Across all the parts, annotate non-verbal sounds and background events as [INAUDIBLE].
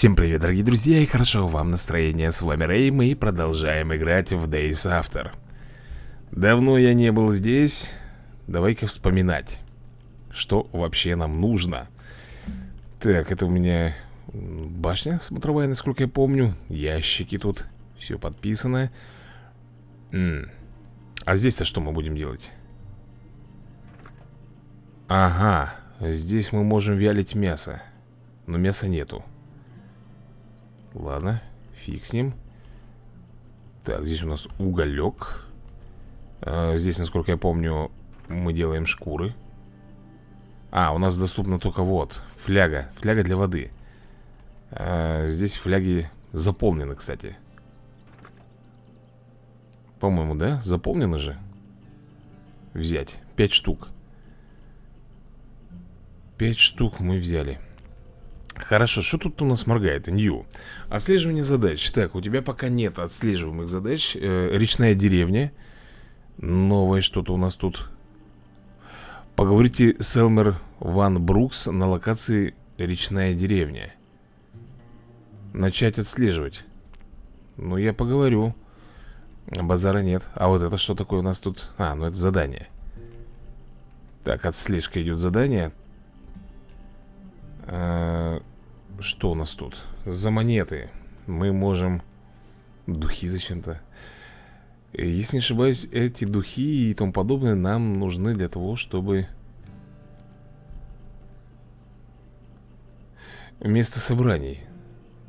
Всем привет, дорогие друзья, и хорошо вам настроение. С вами Рэй, мы продолжаем играть в Days After. Давно я не был здесь. Давай-ка вспоминать, что вообще нам нужно. Так, это у меня башня смотровая, насколько я помню. Ящики тут, все подписано. М -м. А здесь-то что мы будем делать? Ага, здесь мы можем вялить мясо. Но мяса нету. Ладно, фиг с ним. Так, здесь у нас уголек. А, Здесь, насколько я помню, мы делаем шкуры. А, у нас доступна только вот Фляга, фляга для воды. А, Здесь фляги заполнены, кстати. По-моему, да? Заполнены же? Взять, пять штук. Пять штук мы взяли Хорошо, что тут у нас моргает? Нью. Отслеживание задач. Так, у тебя пока нет отслеживаемых задач. Э, речная деревня. Новое что-то у нас тут. Поговорите с Элмер Ван Брукс на локации Речная деревня. Начать отслеживать. Ну, я поговорю. Базара нет. А вот это что такое у нас тут? А, ну это задание. Так, отслежка идет задание. Э, что у нас тут? За монеты мы можем... Духи зачем-то. Если не ошибаюсь, эти духи и тому подобное нам нужны для того, чтобы... Место собраний.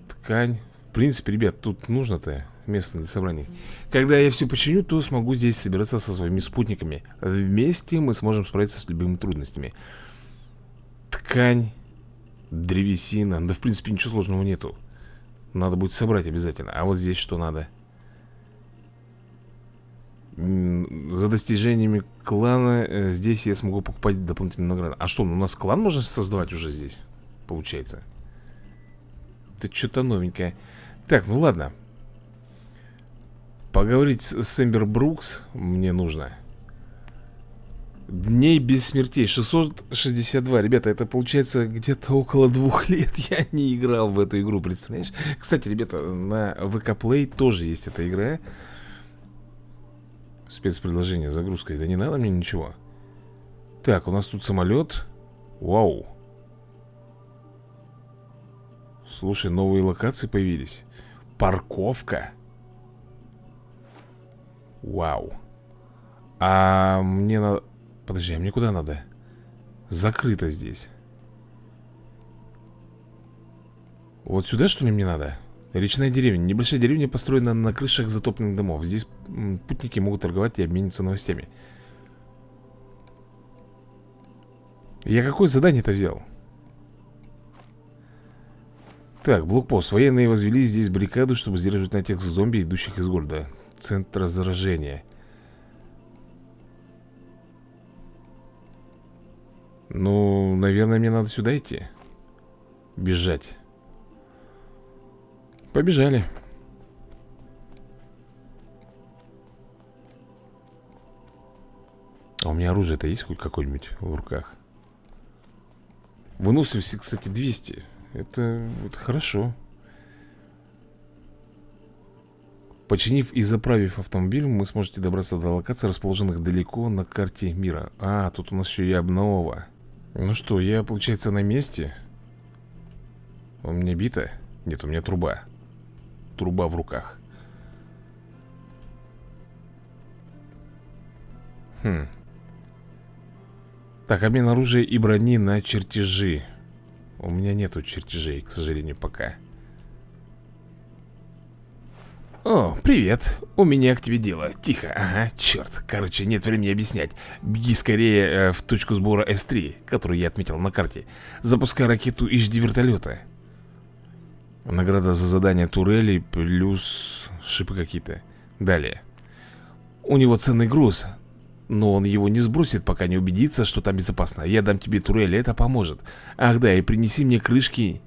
Ткань. В принципе, ребят, тут нужно-то место для собраний. Когда я все починю, то смогу здесь собираться со своими спутниками. Вместе мы сможем справиться с любыми трудностями. Ткань Древесина. Да, в принципе, ничего сложного нету. Надо будет собрать обязательно. А вот здесь что надо? За достижениями клана э, здесь я смогу покупать дополнительные награды. А что, у нас клан можно создавать уже здесь? Получается. Это что-то новенькое. Так, ну ладно. Поговорить с Эмбер Брукс мне нужно. Дней без смертей. 662 Ребята, это получается где-то около двух [LAUGHS] лет Я не играл в эту игру, представляешь? Кстати, ребята, на ВК Play тоже есть эта игра. Спецпредложение, загрузка. Да не надо мне ничего. Так, у нас тут самолет. Вау. Слушай, новые локации появились. Парковка. Вау. А мне надо... Подожди, а мне куда надо? Закрыто здесь Вот сюда, что ли, мне надо? Речная деревня. Небольшая деревня построена на крышах затопленных домов. Здесь путники могут торговать и обмениваться новостями. Я какое задание-то взял? Так, блокпост. Военные возвели здесь баррикаду, чтобы сдерживать натиск зомби, идущих из города. Центр заражения. Ну, наверное, мне надо сюда идти. Бежать. Побежали. А у меня оружие-то есть хоть какое-нибудь в руках? Выносливости, кстати, 200 это, это хорошо. Починив и заправив автомобиль, вы сможете добраться до локаций, расположенных далеко на карте мира. А, тут у нас еще и обнова ну что, я, получается, на месте? У меня бита? Нет, у меня труба. Труба в руках. Хм. Так, обмен оружия и брони на чертежи. У меня нету чертежей, к сожалению, пока «О, привет, у меня к тебе дело. Тихо, ага, черт, короче, нет времени объяснять. Беги скорее э, в точку сбора С-3 Которую я отметил на карте. Запускай ракету и жди вертолета Награда за задание турели Плюс шипы какие-то. Далее. У него ценный груз Но он его не сбросит, пока не убедится, что там безопасно. Я дам тебе турели, это поможет. Ах да, и принеси мне крышки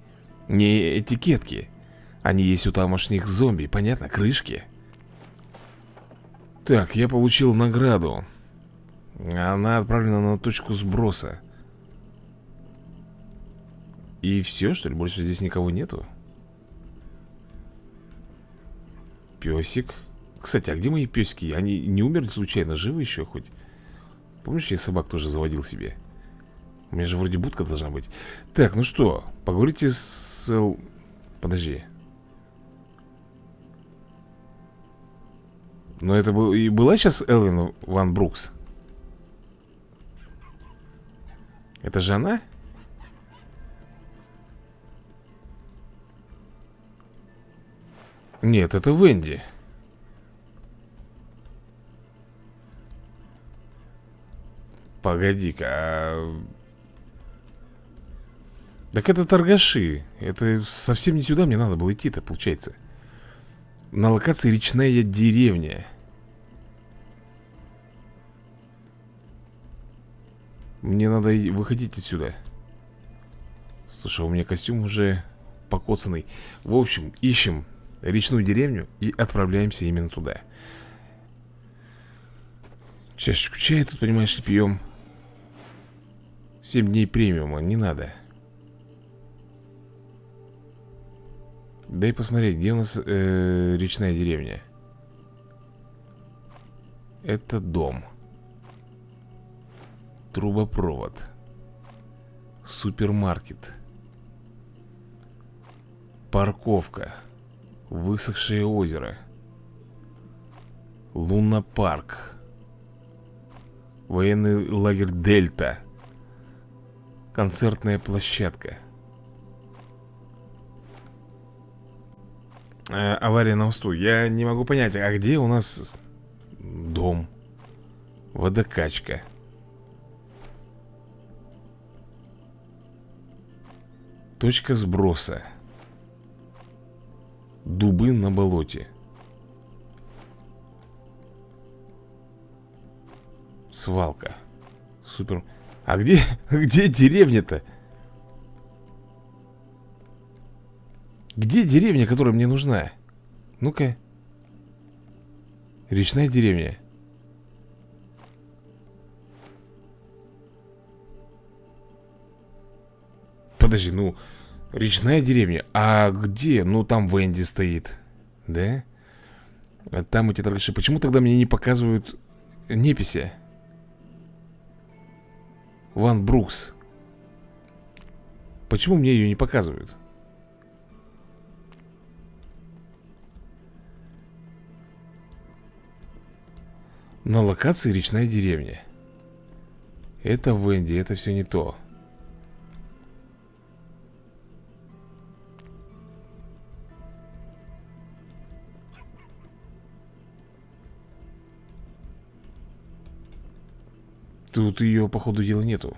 Не этикетки они есть у тамошних зомби, понятно? Крышки. Так, я получил награду. Она отправлена на точку сброса. И все, что ли? Больше здесь никого нету? Песик Кстати, а где мои песики? Они не умерли случайно? Живы еще хоть? Помнишь, я собак тоже заводил себе? У меня же вроде будка должна быть Так, ну что, поговорите с... Подожди Но это был... и была сейчас Элвин Ван Брукс? Это же она? Нет, это Венди Погоди-ка а... Так это торгаши Это совсем не сюда мне надо было идти-то, получается На локации речная деревня. Мне надо выходить отсюда. Слушай, у меня костюм уже покоцанный. В общем, ищем речную деревню и отправляемся именно туда. Чашечку чая тут, понимаешь, пьем. 7 дней премиума, не надо Дай посмотреть, где у нас э, речная деревня? Это дом. Трубопровод. Супермаркет. Парковка. Высохшее озеро. Лунопарк. Военный лагерь Дельта Концертная площадка э, Авария на мосту Я не могу понять, а где у нас Дом? Водокачка. Точка сброса. Дубы на болоте. Свалка. Супер. А где, [LAUGHS] где деревня-то? Где деревня, которая мне нужна? Ну-ка Речная деревня Подожди, ну Речная деревня? А где? Ну, там Венди стоит Да? А там эти торгаши Почему тогда мне не показывают неписи? Ван Брукс Почему мне ее не показывают? На локации речная деревня. Это Венди, это все не то. Тут ее, по ходу дела, нету.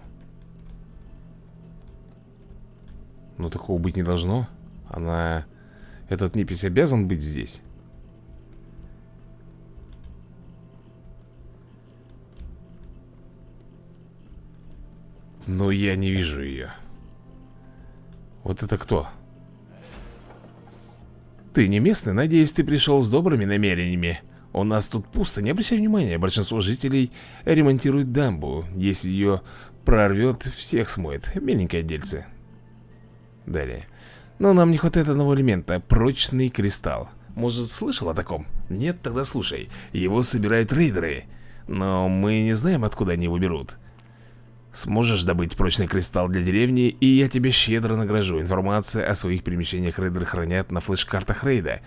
Но такого быть не должно. Она... Этот непись обязан быть здесь Но я не вижу ее Вот это кто? Ты не местный? Надеюсь, ты пришел с добрыми намерениями. У нас тут пусто, не обращай внимания. Большинство жителей ремонтируют дамбу. Если ее прорвет, всех смоет. Миленькое дельце Далее. Но нам не хватает одного элемента Прочный кристалл. Может, слышал о таком? Нет, тогда слушай. Его собирают рейдеры. Но мы не знаем, откуда они его берут Сможешь добыть прочный кристалл для деревни, и я тебе щедро награжу. Информация о своих перемещениях рейдеры хранят на флеш-картах рейда.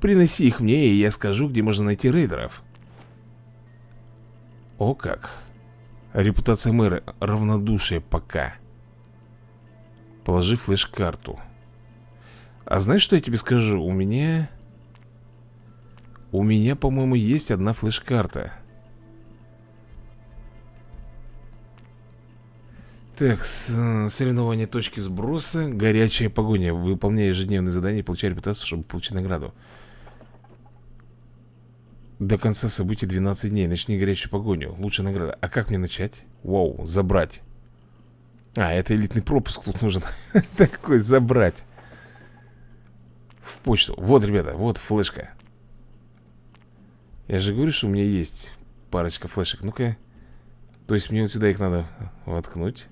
Приноси их мне, и я скажу, где можно найти рейдеров. О как. Репутация мэра. Равнодушие. Пока. Положи флеш-карту. А знаешь, что я тебе скажу? У меня... У меня, по-моему, есть одна флеш-карта Так, соревнование точки сброса Горячая погоня Выполняя ежедневные задания, получай репутацию, чтобы получить награду до конца событий 12 дней. Начни горячую погоню. Лучшая награда. А как мне начать? Вау, забрать. А, это элитный пропуск тут нужен. [LAUGHS] Такой, забрать. В почту. Вот, ребята, вот флешка. Я же говорю, что у меня есть парочка флешек. Ну-ка. То есть мне вот сюда их надо воткнуть.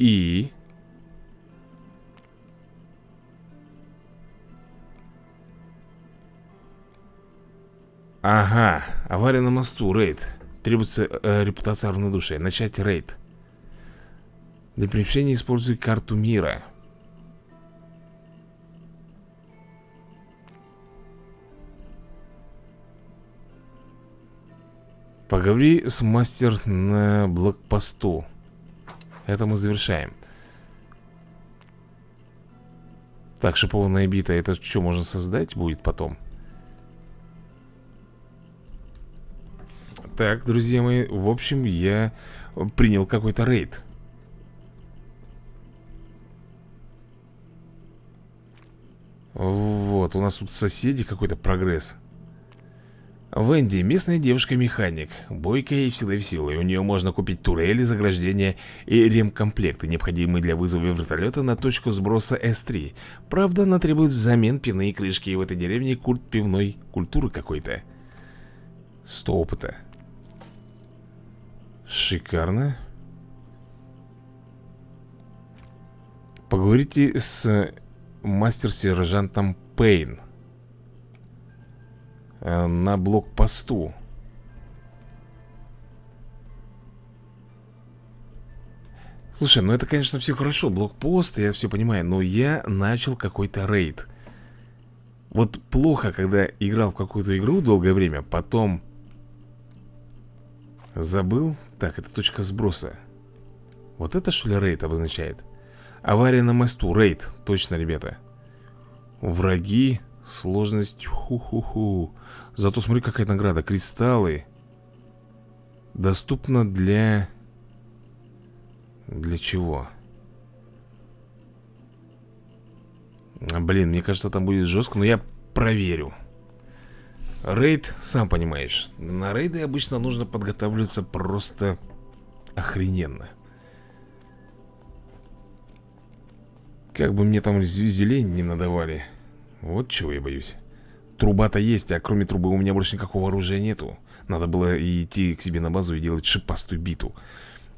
И... Ага, авария на мосту, рейд. Требуется э, репутация равнодушия. Начать рейд. Для приобщения используй карту мира. Поговори с мастер на блокпосту. Это мы завершаем. Так, шипованная бита Это что, можно создать будет потом? Так, друзья мои В общем, я принял какой-то рейд. Вот, у нас тут соседи какой-то прогресс Венди, местная девушка-механик Бойкая и всегда веселая. У нее можно купить турели, заграждения и ремкомплекты Необходимые для вызова вертолета на точку сброса С3 Правда, она требует взамен пивные крышки. И в этой деревне культ пивной культуры какой-то. Сто опыта. Шикарно. Поговорите с мастер-сержантом Пейн на блокпосту. Слушай, ну это, конечно, все хорошо, блокпост, я все понимаю, но я начал какой-то рейд. Вот плохо, когда играл в какую-то игру долгое время, потом забыл. Так, это точка сброса. Вот это что ли рейд обозначает? Авария на мосту, рейд, точно, ребята. Враги, Сложность, ху-ху-ху. Зато смотри, какая награда. Кристаллы Доступно для... Для чего? Блин, мне кажется, там будет жестко Но я проверю. Рейд, сам понимаешь На рейды обычно нужно подготавливаться просто охрененно. Как бы мне там извелей не надавали вот чего я боюсь. Труба-то есть, а кроме трубы у меня больше никакого оружия нету. Надо было идти к себе на базу и делать шипастую биту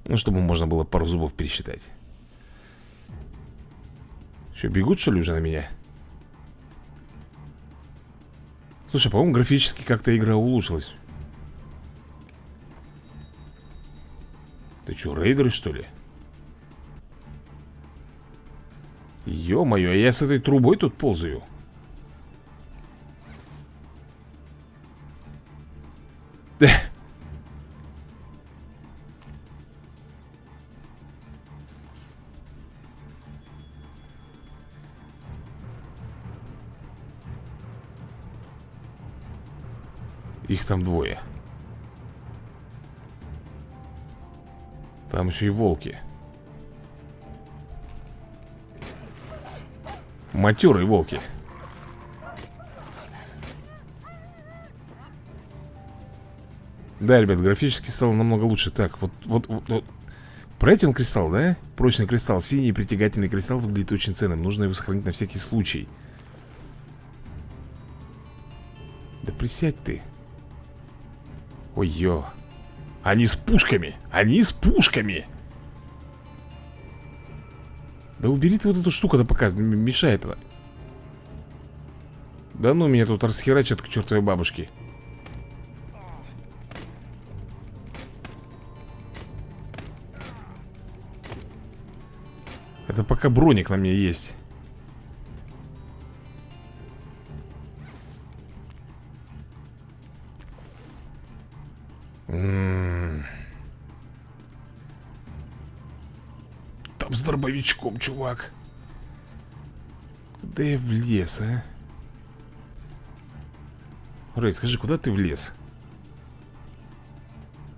Ну, чтобы можно было пару зубов пересчитать. Что, бегут что ли уже на меня? Слушай, по-моему, графически как-то игра улучшилась. Ты что, рейдеры что ли? Ё-моё, а я с этой трубой тут ползаю Их там двое. Там еще и волки. Матерые волки Да, ребят, графически стало намного лучше. Так, вот, вот, вот, вот. Платин кристалл, да? Прочный кристалл, синий притягательный кристалл выглядит очень ценным. Нужно его сохранить на всякий случай. Да присядь ты. Ой-ё. Они с пушками, они с пушками. Да убери ты вот эту штуку-то пока мешает Да ну меня тут расхерачат к чертовой бабушке Это пока броник на мне есть Там с дробовичком, чувак Куда я влез, а? Рэй, скажи, куда ты влез?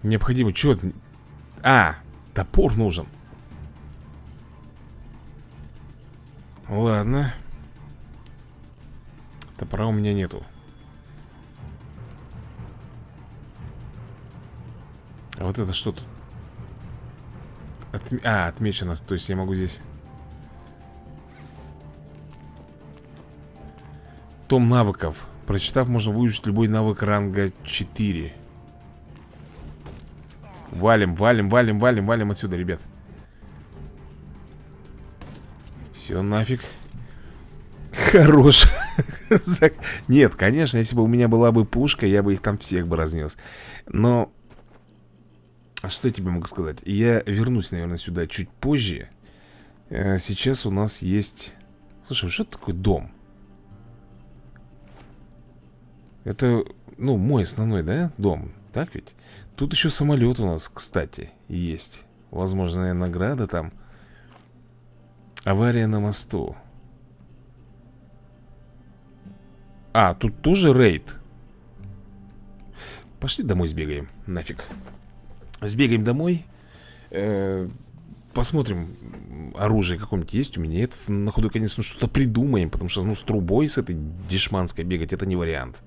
Необходимо, что А, топор нужен Ладно. Топора у меня нету. А вот это что тут? Отме... А, отмечено. То есть я могу здесь Том навыков. Прочитав, можно выучить любой навык ранга 4 Валим, валим, валим, валим, валим отсюда, ребят Все, нафиг Хорош. Нет, конечно, если бы у меня была бы пушка, я бы их там всех бы разнес. Но... А что я тебе могу сказать? Я вернусь, наверное, сюда чуть позже. Э, сейчас у нас есть... Слушай, что такое дом? Это, ну, мой основной, да, дом? Так ведь? Тут еще самолет у нас, кстати, есть. Возможная награда там. Авария на мосту. А, тут тоже рейд. Пошли домой сбегаем. Нафиг. Сбегаем домой. Э -э посмотрим, оружие какое-нибудь есть у меня. Это на ходу, конечно, что-то придумаем. Потому что, ну, с трубой с этой дешманской бегать, это не вариант.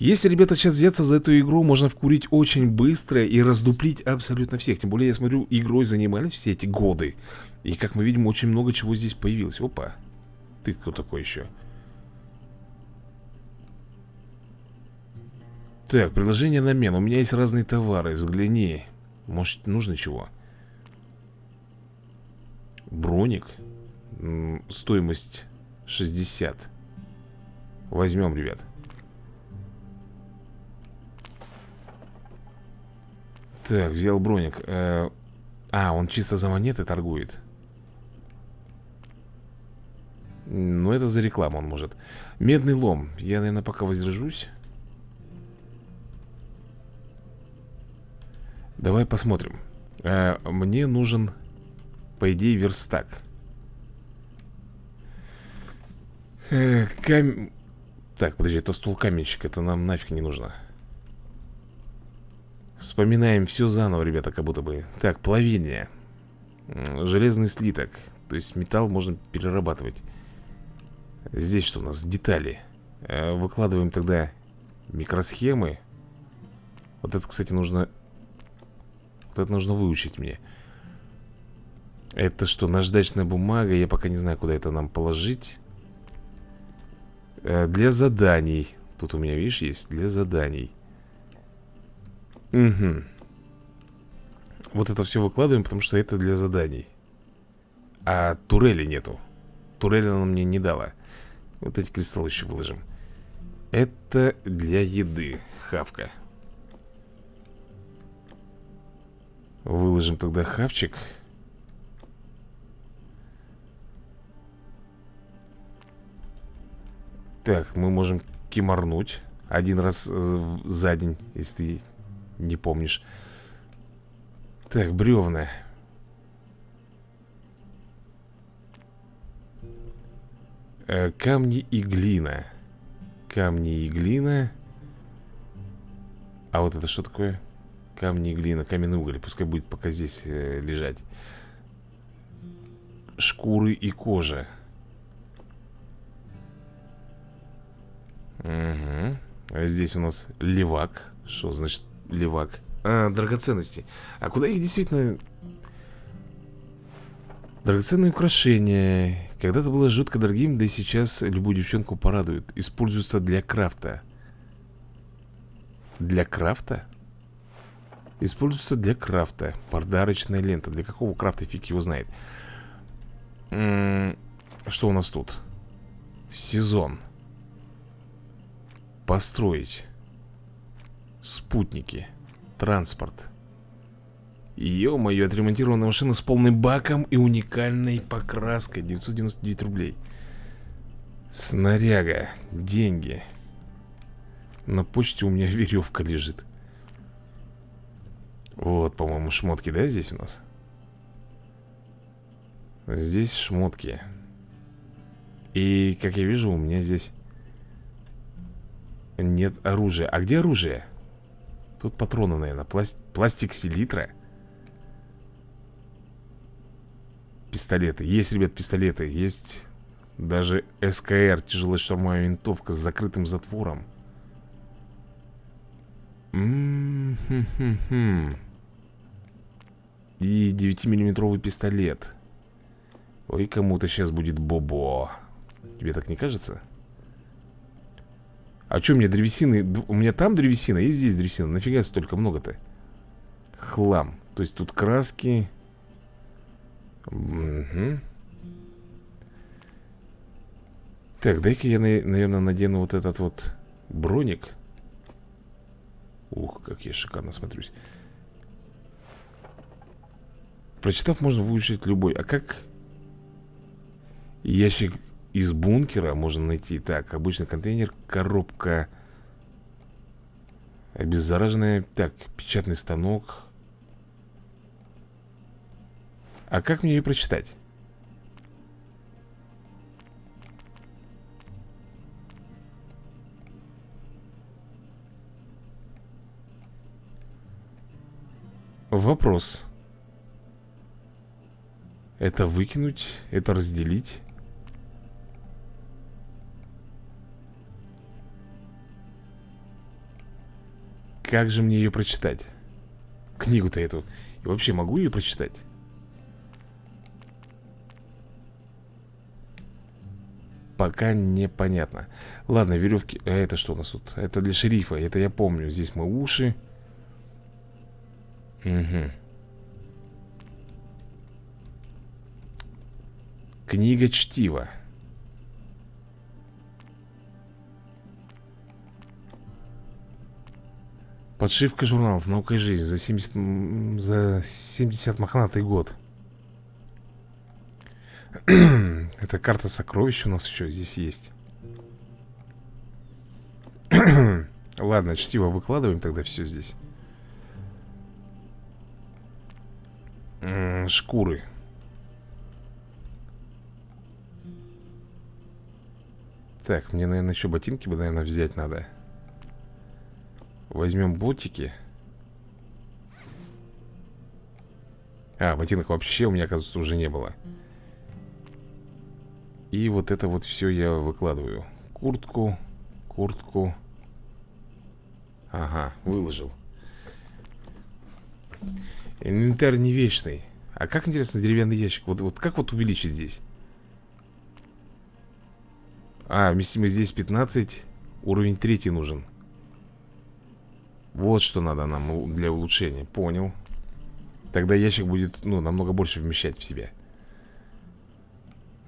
Если, ребята, сейчас взяться за эту игру, можно вкурить очень быстро и раздуплить абсолютно всех. Тем более, я смотрю, игрой занимались все эти годы. И, как мы видим, очень много чего здесь появилось. Опа. Ты кто такой еще? Так, предложение на мен. У меня есть разные товары. Взгляни. Может, нужно чего? Броник. Стоимость 60. Возьмем, ребят. Так, взял броник. Э, А, он чисто за монеты торгует. Ну, это за рекламу он может. Медный лом. Я, наверное, пока воздержусь. Давай посмотрим. Э, Мне нужен По идее, верстак. Э, кам... Так, подожди, это стул каменщик Это нам нафиг не нужно Вспоминаем все заново, ребята, как будто бы. Так, плавение. Железный слиток. То есть металл можно перерабатывать. Здесь что у нас? Детали. Э, Выкладываем тогда микросхемы. Вот это, кстати, нужно Вот это нужно выучить мне. Это что, наждачная бумага? Я пока не знаю, куда это нам положить. Э, Для заданий. Тут у меня, видишь, есть? Для заданий Угу. Вот это все выкладываем, потому что это для заданий. А турели нету. Турели она мне не дала. Вот эти кристаллы еще выложим. Это для еды. Хавка. Выложим тогда хавчик. Так, мы можем кимарнуть один раз э, за день, если не помнишь. Так, бревна. Э, Камни и глина. Камни и глина. А вот это что такое? Камни и глина, каменный уголь. Пускай будет пока здесь э, лежать. Шкуры и кожа. Угу. А здесь у нас левак. Что значит левак. А, драгоценности. А куда их действительно... Драгоценные украшения. Когда-то было жутко дорогим, да и сейчас любую девчонку порадует. Используются для крафта. Для крафта? Используется для крафта. Подарочная лента. Для какого крафта фиг его знает. М -м Что у нас тут? Сезон. Построить Спутники Транспорт. Ё-моё, отремонтированная машина с полным баком и уникальной покраской. 999 рублей. Снаряга Деньги. На почте у меня [LAUGHS] веревка лежит. Вот, по-моему, шмотки, да, здесь у нас? Здесь шмотки. И, как я вижу, у меня здесь нет оружия. А где оружие? Тут патроны, наверное Пласт... Пластик селитра Пистолеты. Есть, ребят, пистолеты. Есть даже СКР Тяжелая штурмовая винтовка с закрытым затвором. И 9-миллиметровый пистолет. Ой, кому-то сейчас будет бобо. Тебе так не кажется? А что мне древесины? У меня там древесина и здесь древесина. Нафига столько много-то? Хлам. То есть тут краски. Угу. Так, дай-ка я, наверное, надену вот этот вот броник Ух, как я шикарно смотрюсь Прочитав, можно выучить любой А как ящик из бункера можно найти? Так, обычный контейнер, коробка Обеззараженная Так, печатный станок А как мне ее прочитать? Вопрос Это выкинуть? Это разделить? Как же мне ее прочитать? Книгу-то эту И вообще могу ее прочитать? Пока непонятно Ладно, веревки А это что у нас тут? Это для шерифа, это я помню Здесь мы уши Угу. Книга чтива. Подшивка журналов «Наука и жизнь» за 70, за 70 мохнатый год. [CLEARS THROAT] Это карта сокровищ у нас еще здесь есть. [CLEARS THROAT] Ладно, чтиво выкладываем тогда все здесь. шкуры Так, мне, наверное, еще ботинки бы, наверное, взять надо Возьмем ботики А, ботинок вообще у меня, оказывается, уже не было. И вот это вот все я выкладываю. Куртку, куртку. Ага, выложил. Инвентарь не вечный. А как, интересно, деревянный ящик? Вот, вот как вот увеличить здесь? А, вместимость здесь 15 Уровень третий нужен Вот что надо нам для улучшения. Понял. Тогда ящик будет, ну, намного больше вмещать в себя.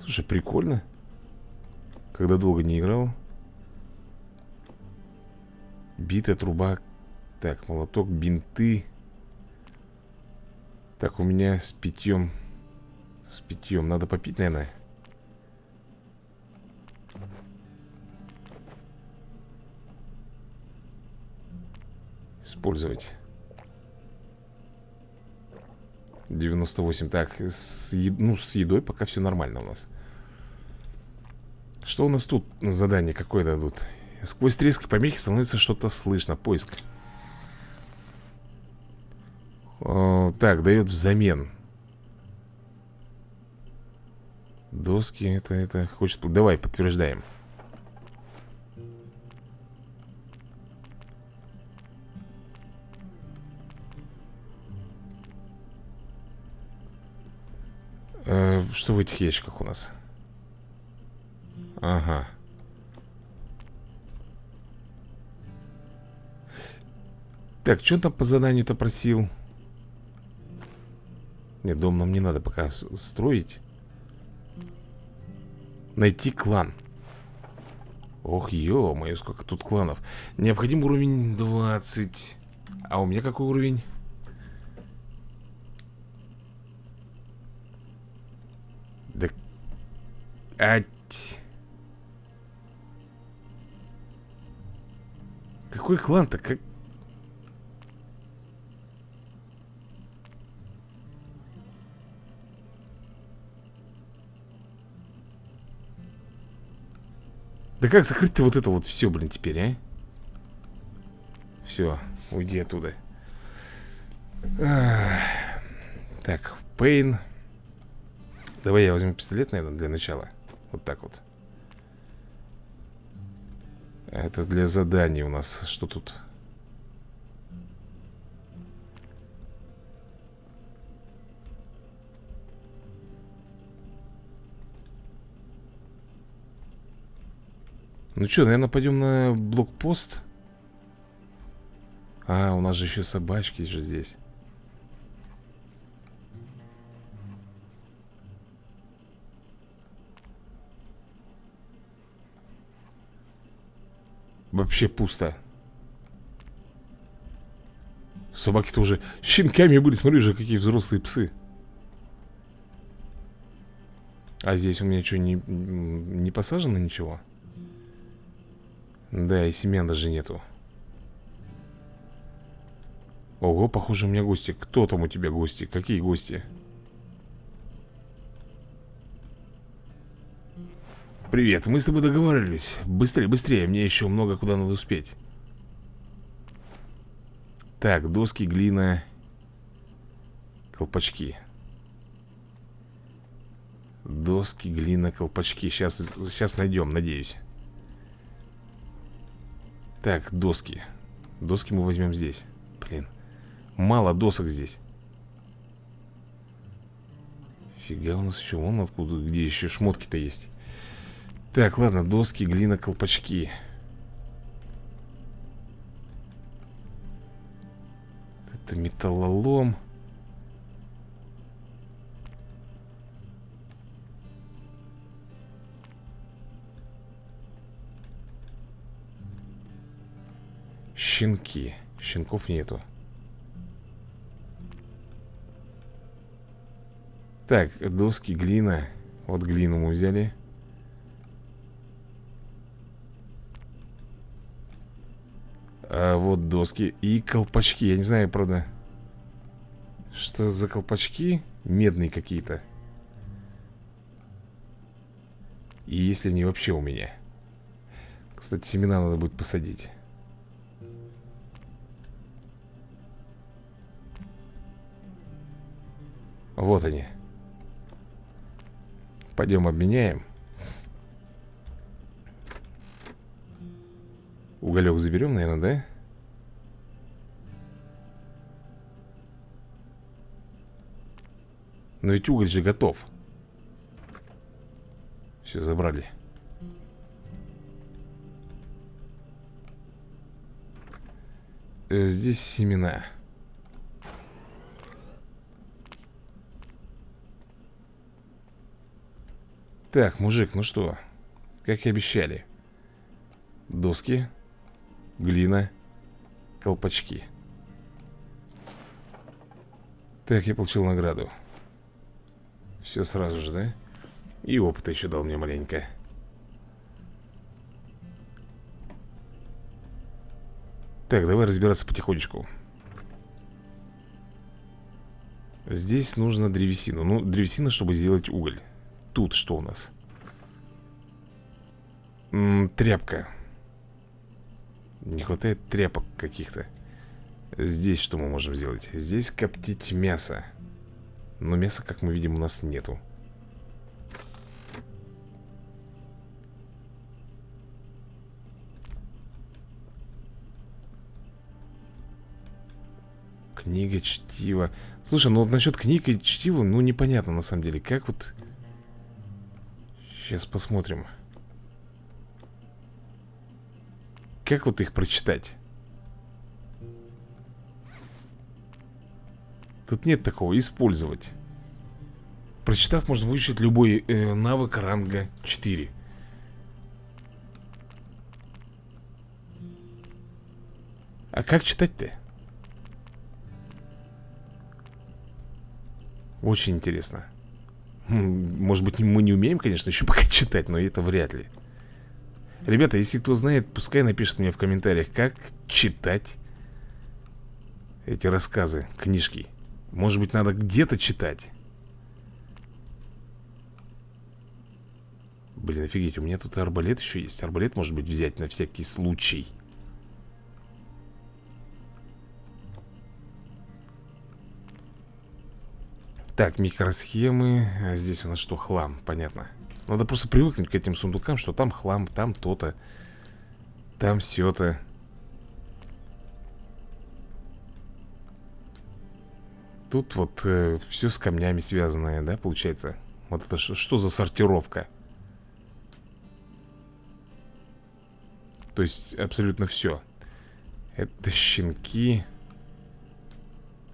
Слушай, прикольно. Когда долго не играл. Битая труба. Так, молоток, бинты. Так, у меня с питьем С питьем Надо попить, наверное Использовать. 98 Так, с, ну, с едой пока все нормально у нас. Что у нас тут задание какое дадут? Сквозь трески помехи становится что-то слышно. Поиск. О, так, дает взамен. Доски, это, это Хочет, давай, подтверждаем э, Что в этих ящиках у нас? Ага Так, что он там по заданию-то просил? Нет, дом нам не надо пока строить Найти клан Ох, ё-моё, сколько тут кланов Необходим уровень 20 А у меня какой уровень? Да... Ать... Какой клан-то? Как... Да как закрыть-то вот это вот все, блин, теперь, а? Все, уйди оттуда. Так, Пейн. Давай я возьму пистолет, наверное, для начала. Вот так вот. Это для заданий у нас. Что тут? Ну что, наверное, пойдем на блокпост? А, у нас же еще собачки же здесь. Вообще пусто Собаки-то уже щенками были Смотри же, какие взрослые псы А здесь у меня что, не, не посажено ничего? Да, и семян даже нету Ого, похоже, у меня гости Кто там у тебя гости? Какие гости? Привет, мы с тобой договаривались. Быстрее, быстрее, мне еще много куда надо успеть. Так, доски, глина Колпачки. Доски, глина, колпачки. Сейчас, сейчас найдем, надеюсь. Так, доски. Доски мы возьмем здесь. Блин Мало досок здесь. Фига у нас еще Вон откуда, где еще шмотки-то есть Так, ладно, доски, глина, колпачки. Это металлолом. Щенки. Щенков нету. Так, доски, глина. Вот глину мы взяли а Вот доски и колпачки. Я не знаю, правда Что за колпачки? Медные какие-то. И если они вообще у меня? Кстати, семена надо будет посадить. Вот они. Пойдем обменяем Уголек заберем, наверное, да? Но ведь уголь же готов. Все, забрали. Э, Здесь семена. Так, мужик, ну что? Как и обещали. Доски Глина Колпачки. Так, я получил награду. Все сразу же, да? И опыта еще дал мне маленько. Так, давай разбираться потихонечку. Здесь нужно древесину. Ну, древесина, чтобы сделать уголь. Тут что у нас? М -м, тряпка Не хватает тряпок каких-то Здесь что мы можем сделать? Здесь коптить мясо. Но мяса, как мы видим, у нас нету. Книга, чтиво Слушай, ну вот насчет книг и чтива Ну непонятно на самом деле. Как вот? Сейчас посмотрим. Как вот их прочитать? Тут нет такого, использовать Прочитав, можно выучить любой э, навык ранга 4 А как читать-то? Очень интересно может быть, мы не умеем, конечно, еще пока читать, но это вряд ли. Ребята, если кто знает, пускай напишет мне в комментариях, как читать эти рассказы, книжки. Может быть, надо где-то читать. Блин, офигеть, у меня тут арбалет еще есть. Арбалет, может быть, взять на всякий случай. Так, микросхемы а Здесь у нас что, хлам, понятно Надо просто привыкнуть к этим сундукам Что там хлам, там то-то Там все-то Тут вот э, все с камнями связанное, да, получается? Вот это что за сортировка? То есть абсолютно все Это щенки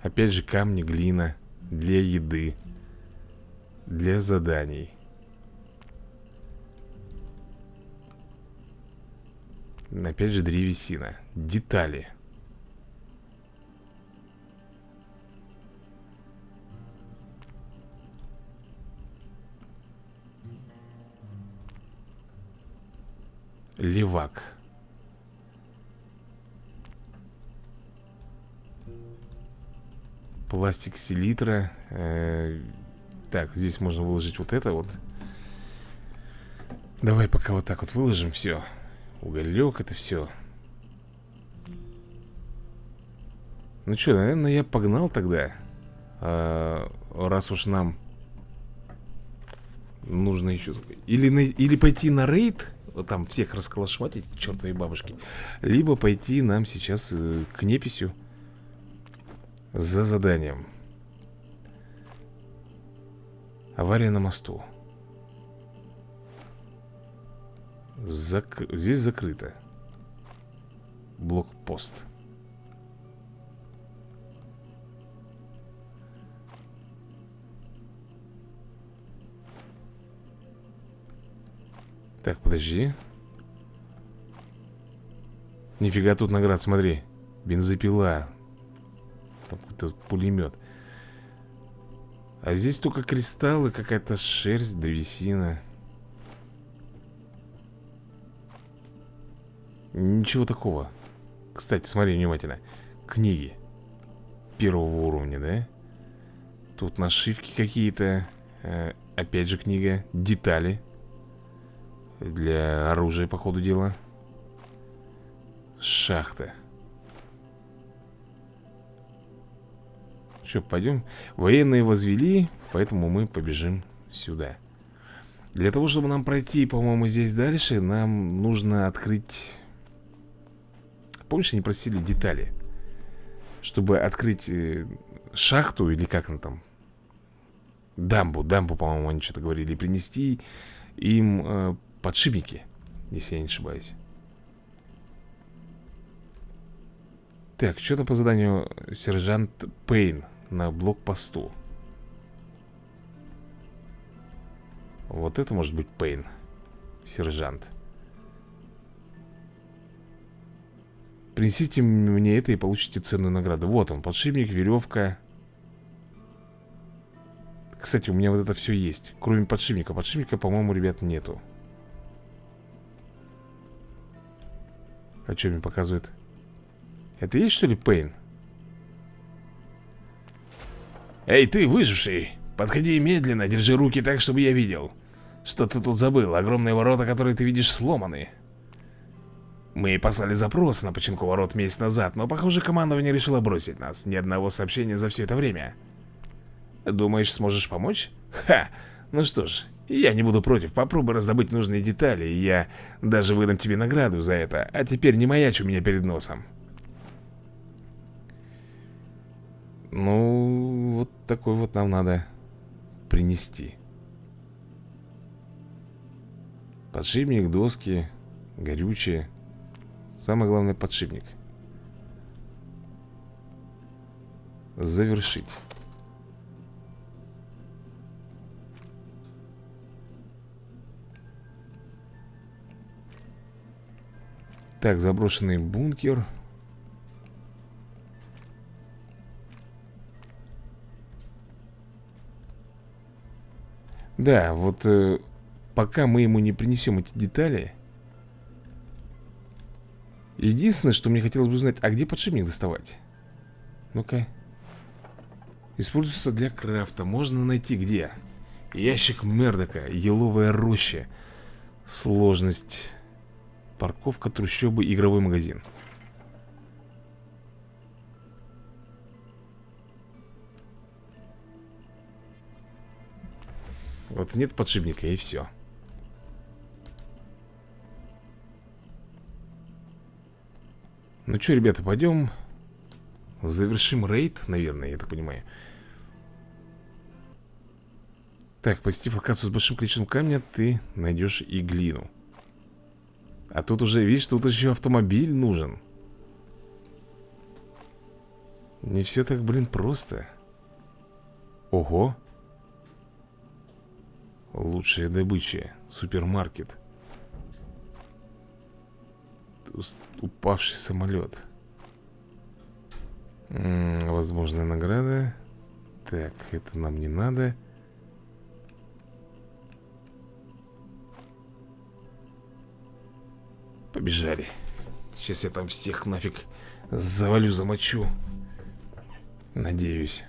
Опять же камни, глина для еды Для заданий Опять же древесина. Детали. Левак. Пластик селитра. Э, Так, здесь можно выложить вот это вот. Давай пока вот так вот выложим все Уголек это все Ну что, наверное, я погнал тогда а, Раз уж нам Нужно еще или, на... или пойти на рейд там всех расколошматить чертовой бабушке Либо пойти нам сейчас э, к неписью За заданием. Авария на мосту Зак... Здесь закрыто. Блокпост. Так, подожди. Нифига тут наград, смотри. Бензопила. Там какой-то пулемет. А здесь только кристаллы, какая-то шерсть, древесина Ничего такого. Кстати, смотри внимательно. Книги Первого уровня, да? Тут нашивки какие-то э, Опять же книга Детали Для оружия, по ходу дела. Шахта. Что, пойдем? Военные возвели Поэтому мы побежим сюда. Для того, чтобы нам пройти, по-моему, здесь дальше Нам нужно открыть Помнишь, они просили детали? Чтобы открыть э, шахту или как она там? Дамбу, дамбу, по-моему, они что-то говорили. Принести им э, подшипники, если я не ошибаюсь. Так, что-то по заданию сержант Пейн на блокпосту. Вот это может быть Пейн. Сержант. Принесите мне это и получите ценную награду. Вот он, подшипник, веревка. Кстати, у меня вот это все есть Кроме подшипника. Подшипника, по-моему, ребят, нету. А что мне показывает? Это есть, что ли, Пейн? Эй, ты, выживший! Подходи медленно, держи руки так, чтобы я видел. Что ты тут забыл? Огромные ворота, которые ты видишь, сломаны мы послали запрос на починку ворот месяц назад, но, похоже, командование решило бросить нас. Ни одного сообщения за все это время. Думаешь, сможешь помочь? Ха! Ну что ж, я не буду против. Попробуй раздобыть нужные детали, и я даже выдам тебе награду за это. А теперь не маячь у меня перед носом. Ну, вот такой вот нам надо принести. Подшипник, доски, горючее. Самое главное подшипник. Завершить. Так, заброшенный бункер. Да, вот э, пока мы ему не принесем эти детали Единственное, что мне хотелось бы узнать, а где подшипник доставать? Ну-ка. Используется для крафта. Можно найти где? Ящик Мердока, еловая роща. Сложность. Парковка, трущобы, игровой магазин. Вот нет подшипника и все. Ну что, ребята, пойдем Завершим рейд, наверное, я так понимаю. Так, посетив локацию с большим количеством камня Ты найдешь и глину. А тут уже, видишь, тут еще автомобиль нужен. Не все так, блин, просто. Ого! Лучшая добыча Супермаркет Упавший самолет. Возможная награда. Так, это нам не надо. Побежали. Сейчас я там всех нафиг завалю, замочу. Надеюсь.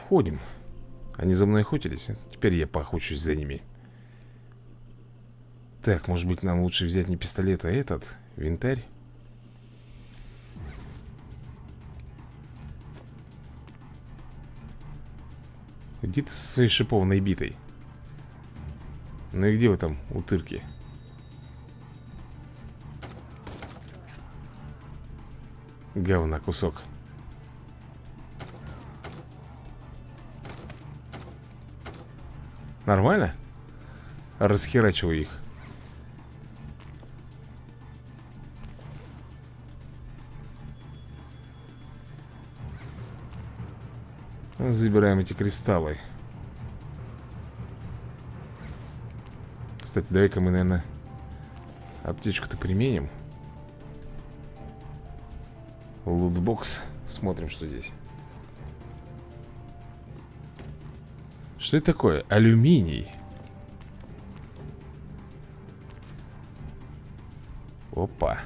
Входим. Они за мной охотились. Теперь я поохочусь за ними. Так, может быть нам лучше взять не пистолет, а этот? Винтарь? Где ты со своей шипованной битой? Ну и где вы там, утырки? Говна кусок Нормально? Расхерачиваю их. Забираем эти кристаллы. Кстати, давай-ка мы, наверное Аптечку-то применим. Лутбокс. Смотрим, что здесь Что это такое? Алюминий. Опа.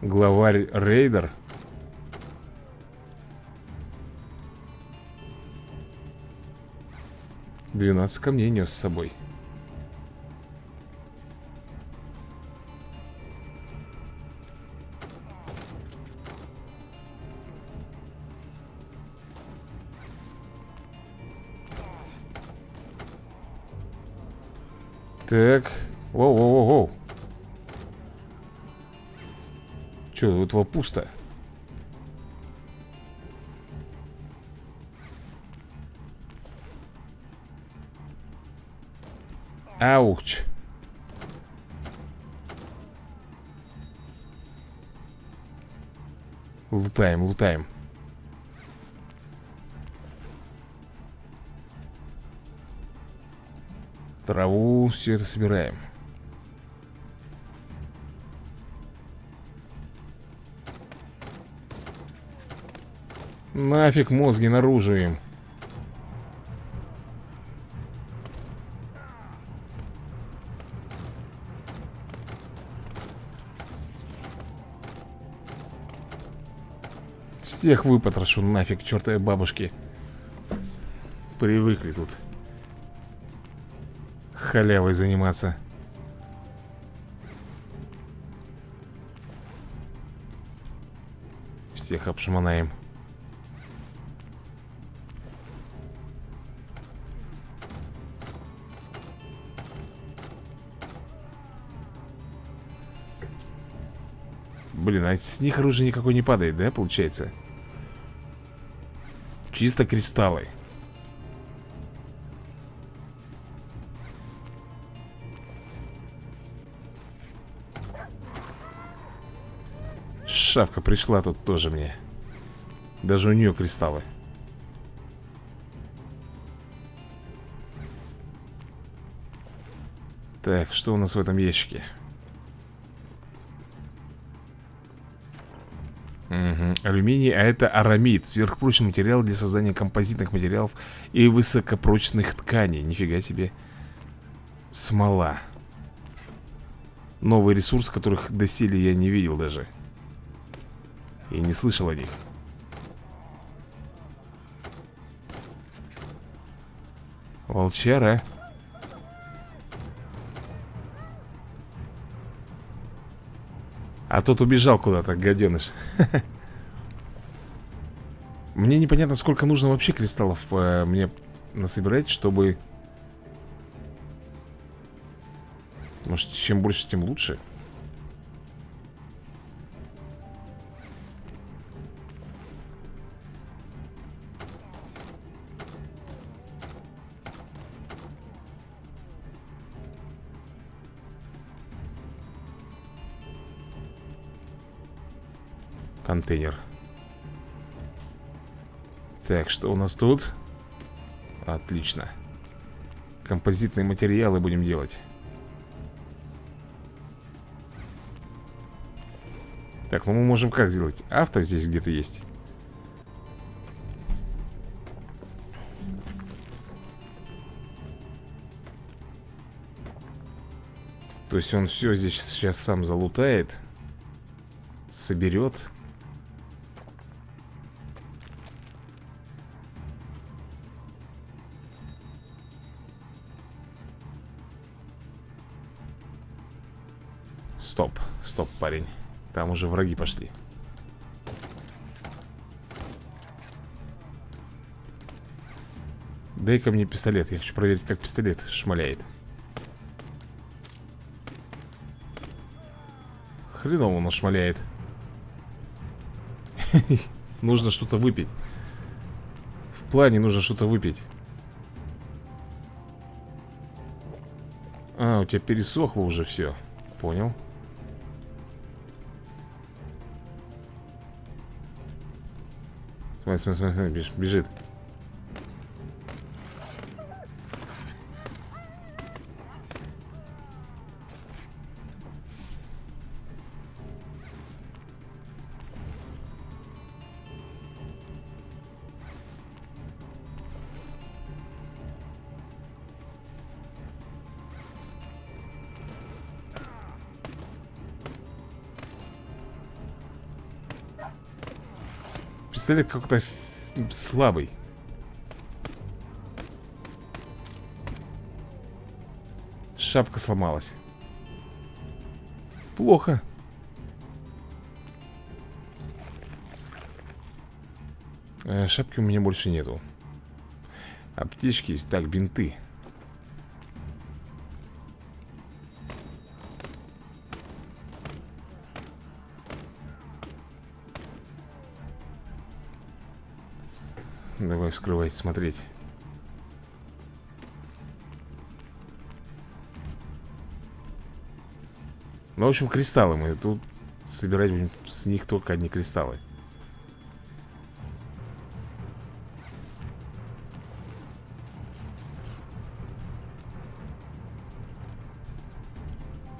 Главарь рейдер. 12 камней нес с собой Так Воу-воу-воу Че, у этого пусто Ауч. Лутаем, лутаем. Траву, все это собираем. Нафиг мозги наружу им. Всех выпотрошу нафиг, чертовой бабушки Привыкли тут Халявой заниматься. Всех обшмонаем. Блин, а с них оружие никакой не падает, да, получается? Чисто кристаллы Шавка пришла тут тоже мне. Даже у нее кристаллы. Так, что у нас в этом ящике? Угу. Алюминий, а это арамид. Сверхпрочный материал для создания композитных материалов И высокопрочных тканей. Нифига себе. Смола. Новый ресурс, которых доселе я не видел даже И не слышал о них. Волчара. А тот убежал куда-то, гаденыш. [LAUGHS] Мне непонятно, сколько нужно вообще кристаллов э, Мне насобирать, чтобы Может, чем больше, тем лучше контейнер. Так, что у нас тут? Отлично. Композитные материалы будем делать. Так, ну мы можем как сделать? Авто здесь где-то есть. То есть он все здесь сейчас сам залутает Соберет Там уже враги пошли. Дай-ка мне пистолет Я хочу проверить, как пистолет шмаляет. Хреново он шмаляет. [LAUGHS] Нужно что-то выпить. В плане нужно что-то выпить. А, у тебя пересохло уже все Понял Смотри, смотри, смотри, бежит Пистолет какой-то слабый. Шапка сломалась. Плохо. Э, шапки у меня больше нету. Аптечки есть. Так, бинты. Давай вскрывать, смотреть. Ну, в общем, кристаллы мы тут собирать будем с них только одни кристаллы.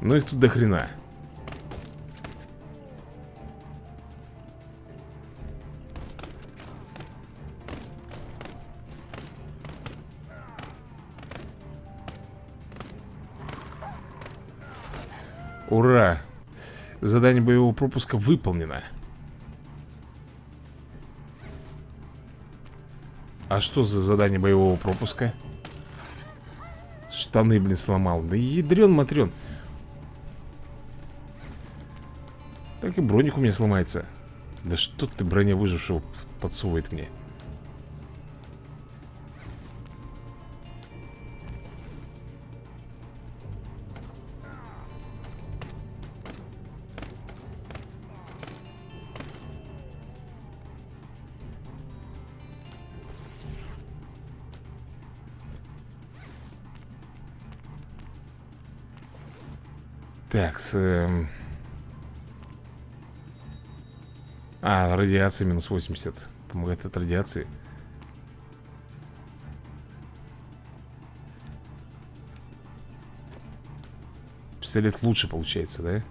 Ну их тут до хрена Ура! Задание боевого пропуска выполнено. А что за задание боевого пропуска? Штаны, блин, сломал. Да ядрен матрен. Так и броник у меня сломается. Да что ты броня выжившего подсовывает мне? Так, с... Эм... А, радиация минус 80 Помогает от радиации Пистолет лучше получается, да?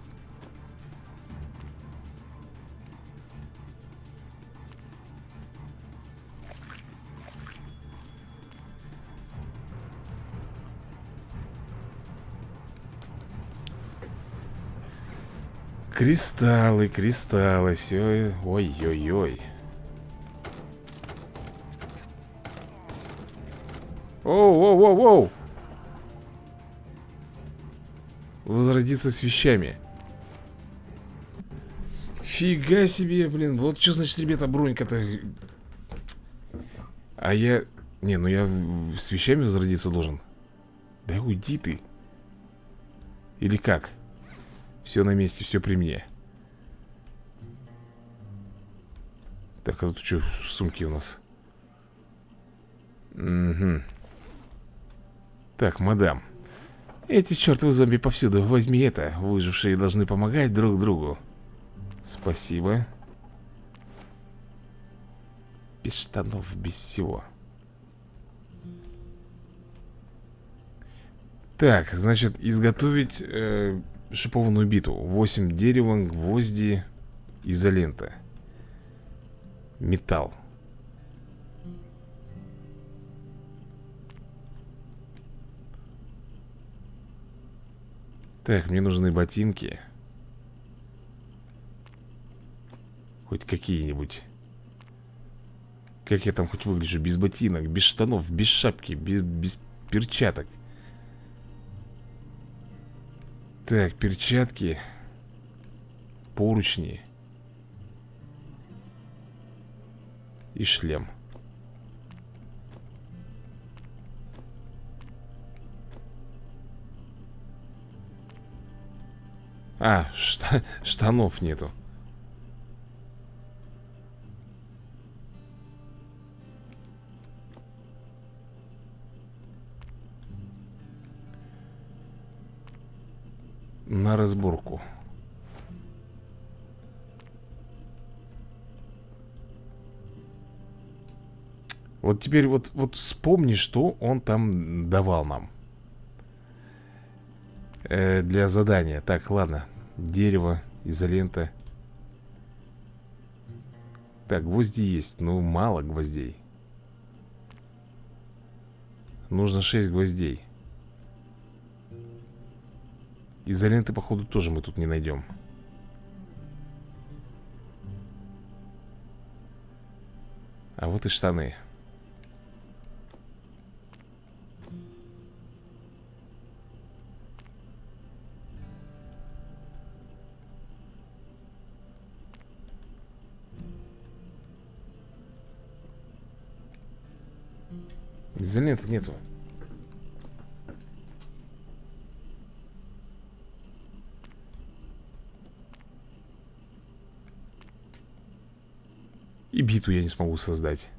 Кристаллы, кристаллы, все. Ой-ой-ой. Оу-оу-оу-оу! Возродиться с вещами. Фига себе, блин. Вот что значит, ребята, бронька-то. А я... Не, ну я с вещами возродиться должен. Да уйди ты. Или как? Все на месте, все при мне. Так, а тут что, сумки у нас? Угу. Так, мадам Эти чертовы зомби повсюду. Возьми это, выжившие должны помогать друг другу. Спасибо. Без штанов, без всего. Так, значит, изготовить э, шипованную биту 8 дерева, гвозди, изолента Металл. Так, мне нужны ботинки. Хоть какие-нибудь. Как я там хоть выгляжу без ботинок Без штанов, без шапки Без, без перчаток Так, перчатки Поручни И шлем. А, [LAUGHS] шта штанов нету На разборку. Вот теперь вот, вот вспомни, что он там давал нам. Э, Для задания. Так, ладно. Дерево, изолента. Так, гвозди есть. Но мало гвоздей. Нужно 6 гвоздей Изоленты, походу, тоже мы тут не найдем. А вот и штаны. Изоленты нету И биту я не смогу создать.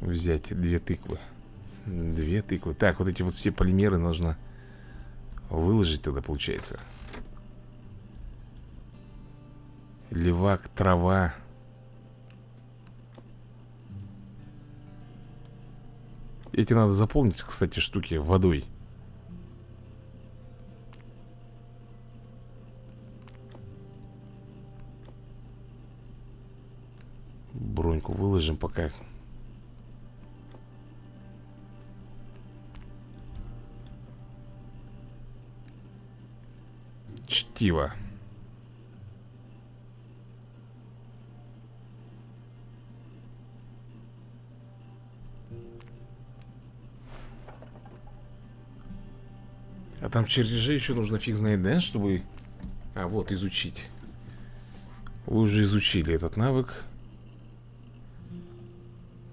Взять две тыквы. Две тыквы. Так, вот эти вот все полимеры нужно Выложить тогда получается Левак, трава. Эти надо заполнить, кстати, штуки водой. Броньку выложим пока. Чтиво там чертежи еще нужно фиг знает, да, чтобы... А, вот, изучить. Вы уже изучили этот навык.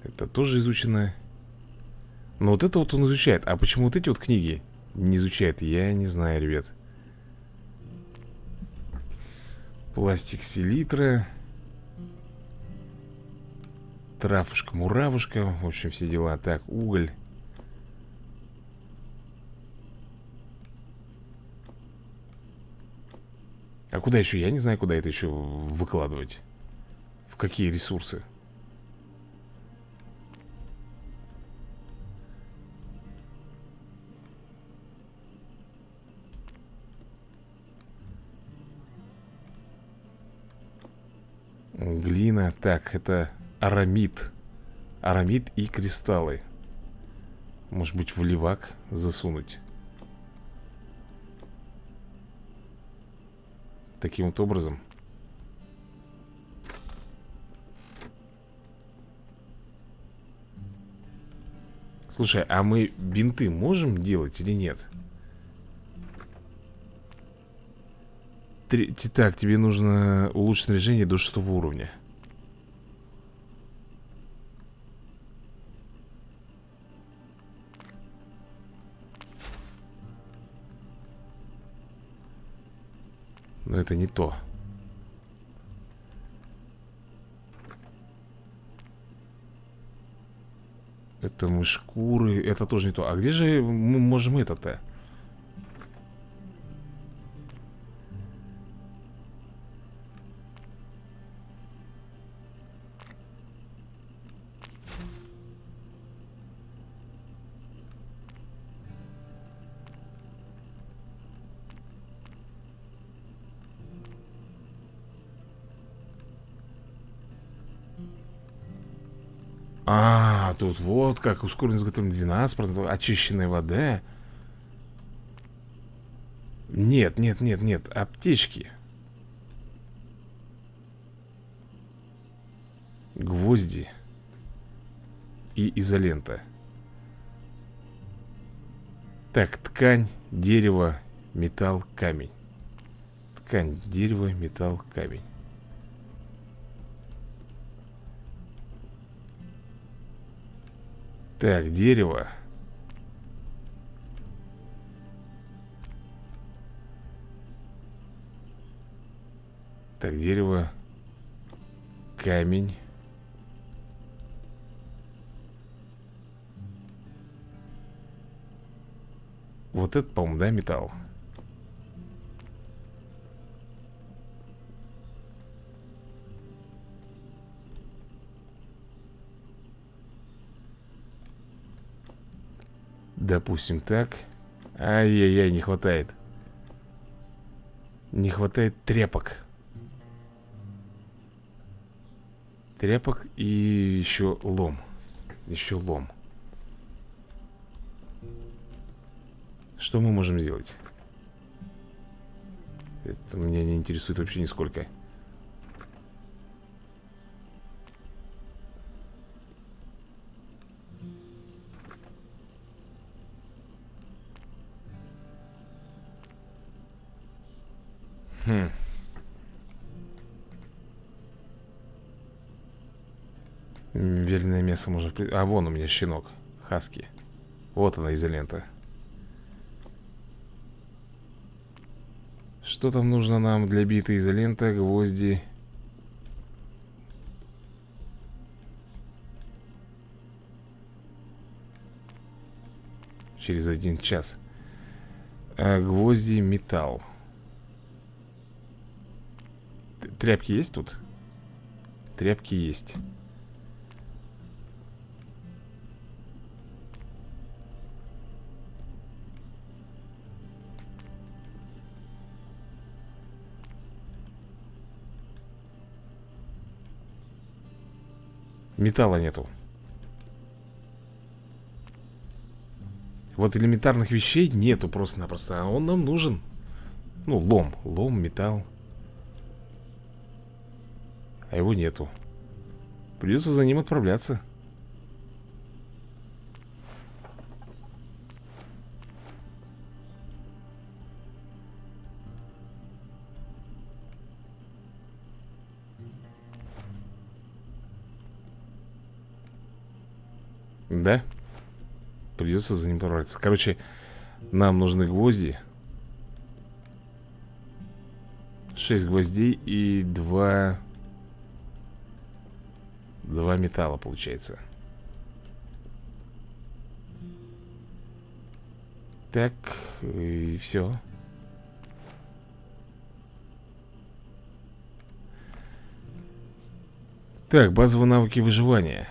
Это тоже изучено Но вот это вот он изучает. А почему вот эти вот книги не изучает? Я не знаю, ребят. Пластик селитра. Травушка-муравушка. В общем, все дела. Так, уголь А куда еще? Я не знаю, куда это еще выкладывать. В какие ресурсы? Глина, так, это арамид. Арамид и кристаллы. Может быть в левак засунуть Таким вот образом Слушай, а мы бинты можем делать или нет? Три... Так, тебе нужно улучшить снаряжение до шестого уровня Но это не то Это мы шкуры Это тоже не то А где же мы можем это-то? А, тут вот как ускоренное изготовление 12%, очищенная вода. Нет, нет, нет, нет, аптечки. Гвозди и изолента. Так, ткань, дерево, металл, камень. Ткань, дерево, металл, камень. Так, дерево. Так, дерево. Камень. Вот это, по-моему, да, металл Допустим, так. Ай-яй-яй, не хватает. Не хватает тряпок. Тряпок и еще лом. Еще лом. Что мы можем сделать? Это меня не интересует вообще нисколько мясо можно... А, вон у меня щенок. Хаски. Вот она, изолента. Что там нужно нам для биты изолента, гвозди? Через один час. А, гвозди, металл. Тряпки есть тут? Тряпки есть Металла нету. Вот элементарных вещей нету просто-напросто А он нам нужен. Ну, лом, лом, металл. А его нету. Придется за ним отправляться Да? Придется за ним отправляться Короче, нам нужны гвозди. 6 гвоздей и 2 Два металла получается. Так, и все Так, базовые навыки выживания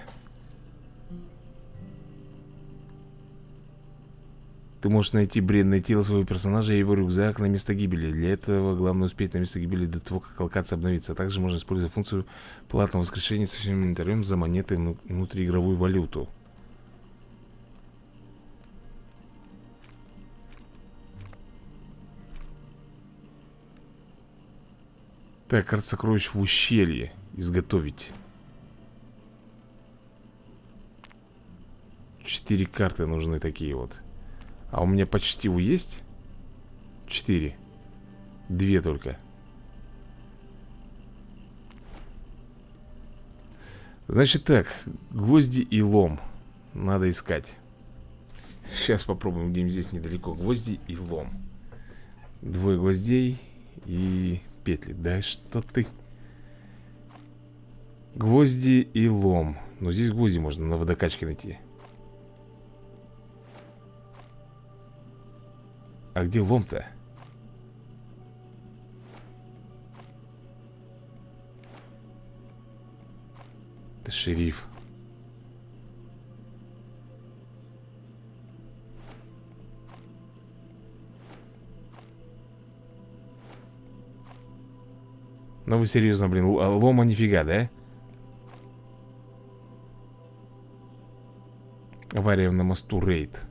Ты можешь найти бренное тело своего персонажа и его рюкзак на место гибели. Для этого главное успеть на место гибели до того, как локация обновится. Также можно использовать функцию платного воскрешения со всем инвентарем за монеты внутриигровую валюту. Так, карта сокровищ в ущелье. Изготовить. Четыре карты нужны такие вот. А у меня почти у есть? Четыре. Две только. Значит так Гвозди и лом Надо искать. Сейчас попробуем где-нибудь здесь недалеко. Гвозди и лом. Двое гвоздей И петли. Да что ты? Гвозди и лом. Но здесь гвозди можно на водокачке найти А где лом-то? Это шериф Ну вы серьезно, блин, лома нифига, да? Авария на мосту рейд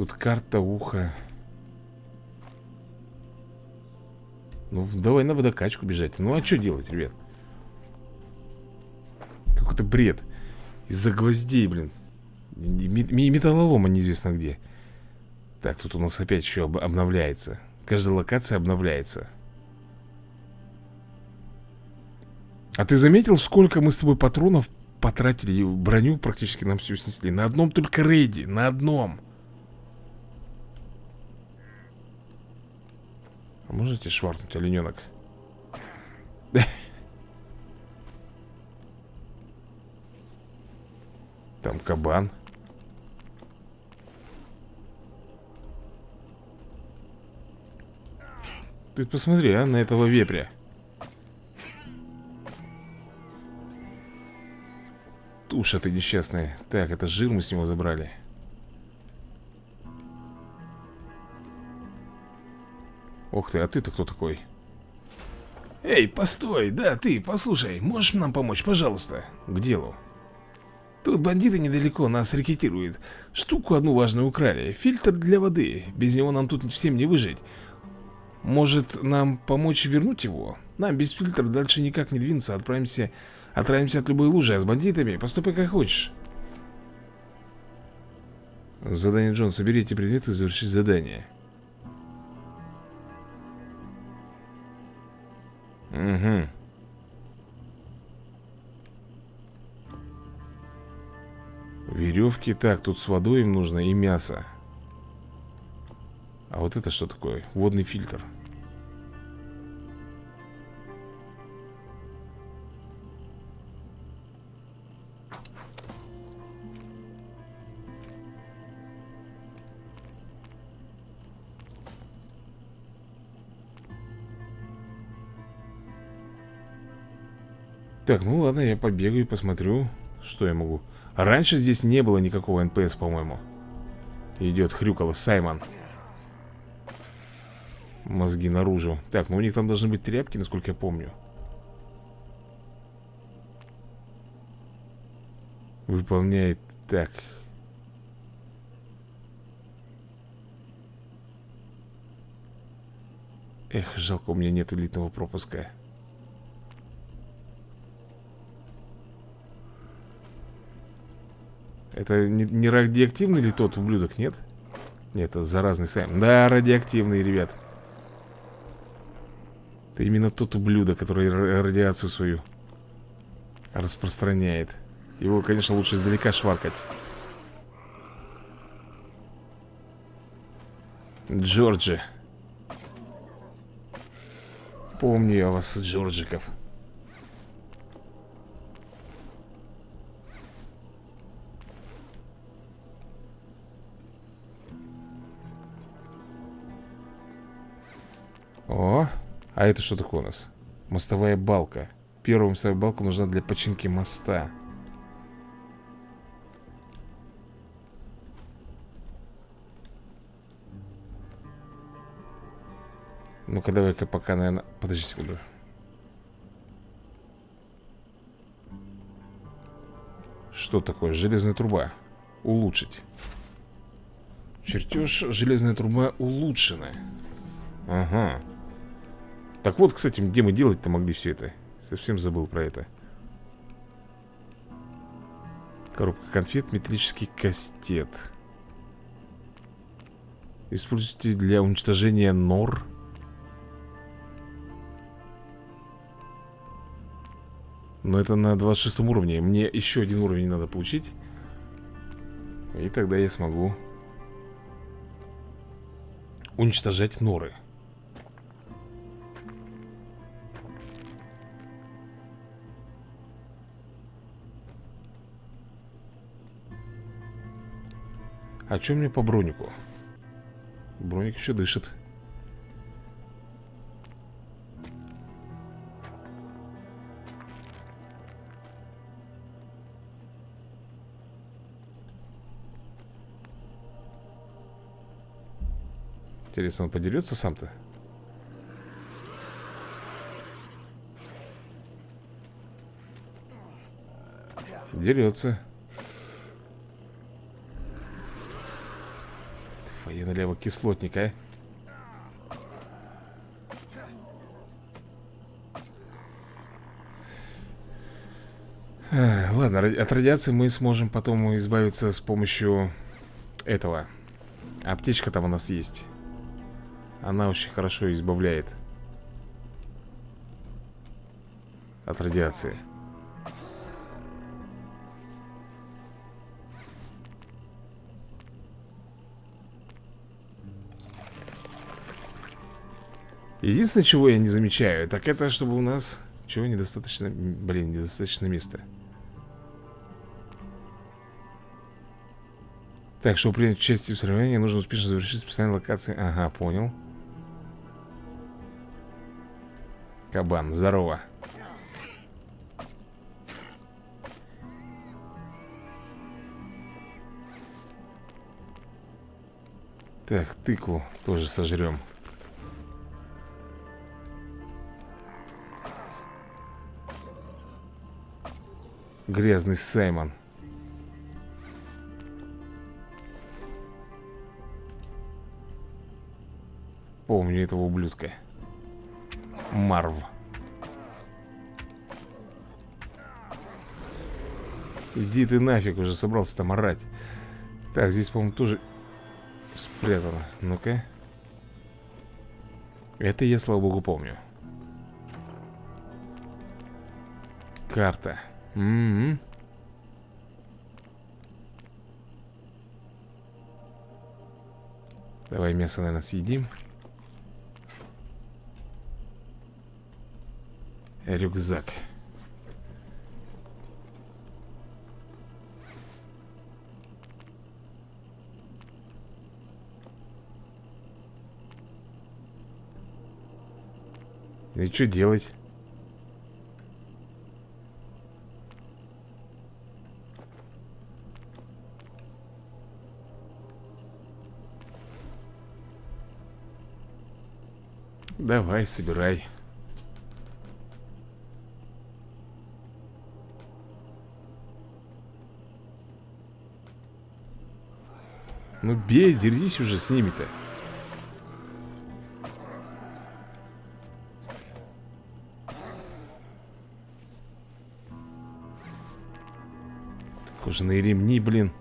Тут карта уха. Ну, давай на водокачку бежать. Ну, а что делать, ребят? Какой-то бред. Из-за гвоздей, блин. Металлолома неизвестно где. Так, тут у нас опять еще об обновляется. Каждая локация обновляется. А ты заметил, сколько мы с тобой патронов потратили Броню практически нам всю снесли? На одном только рейде, на одном А можете шваркнуть, олененок? Там кабан. Ты посмотри, а, на этого вепря. Туша ты несчастная. Так, это жир мы с него забрали Ох ты, а ты-то кто такой? Эй, постой, да, ты, послушай Можешь нам помочь, пожалуйста? К делу. Тут бандиты недалеко нас рекетируют. Штуку одну важную украли. Фильтр для воды. Без него нам тут всем не выжить. Может нам помочь вернуть его? Нам без фильтра дальше никак не двинуться. Отправимся, отправимся от любой лужи А с бандитами поступай как хочешь. Задание Джон, соберите предметы и завершить задание Угу Веревки, так, тут с водой им нужно и мясо а вот это что такое? Водный фильтр. Так, ну ладно, я побегаю и посмотрю, что я могу. Раньше здесь не было никакого NPC, по-моему. Идет хрюкало Саймон. Мозги наружу Так, ну у них там должны быть тряпки, насколько я помню Выполняет так Эх, жалко, у меня нет элитного пропуска Это не, радиоактивный ли тот ублюдок, нет? Нет, это заразный Сайм Да, радиоактивный, ребят это именно тот ублюдок, который радиацию свою распространяет. Его, конечно, лучше издалека шваркать. Джорджи. Помню я вас, Джорджиков. О, а это что такое у нас? Мостовая балка Первая мостовая балка нужна для починки моста Ну-ка, давай-ка пока, наверное... Подожди секунду. Что такое? Железная труба. Улучшить. Чертеж железная труба улучшена. Ага. Так вот, кстати, где мы делать-то могли все это? Совсем забыл про это. Коробка конфет, металлический кастет. Используйте для уничтожения нор. Но это на 26 уровне. Мне еще один уровень надо получить. И тогда я смогу уничтожать норы. А что мне по бронику? Броник еще дышит. Интересно, он подерется сам-то? Дерется. Твоя налево кислотник, а? Ладно, от радиации мы сможем потом избавиться с помощью этого. Аптечка там у нас есть. Она очень хорошо избавляет От радиации Единственное, чего я не замечаю Так это, чтобы у нас Чего недостаточно, блин, недостаточно места. Так, чтобы принять участие в соревновании Нужно успешно завершить специальные локации. Ага, понял. Кабан, здорово. Так, тыкву тоже сожрем Грязный Саймон. Помню этого ублюдка. Марв. Иди ты нафиг, уже собрался там орать. Так, здесь, по-моему, тоже спрятано. Ну-ка. Это я, слава богу, помню. Карта -м. Давай мясо, наверное, съедим Рюкзак И что делать? Давай, собирай. Ну бей, дерись уже с ними-то Кожаные ремни, блин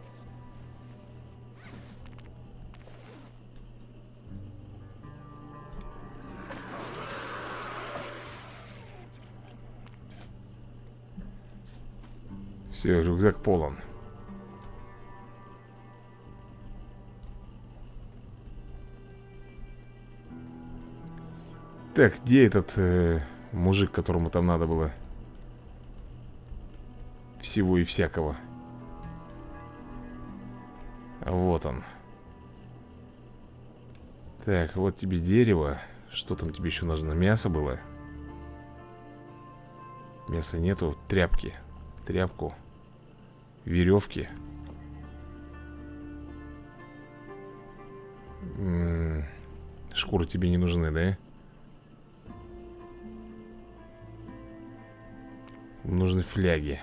Все, рюкзак полон. Так, где этот э, мужик, которому там надо было Всего и всякого? Вот он. Так, вот тебе дерево. Что там тебе еще нужно? Мясо было? Мяса нету, тряпки. Тряпку Веревки Шкуры тебе не нужны, да? Нужны фляги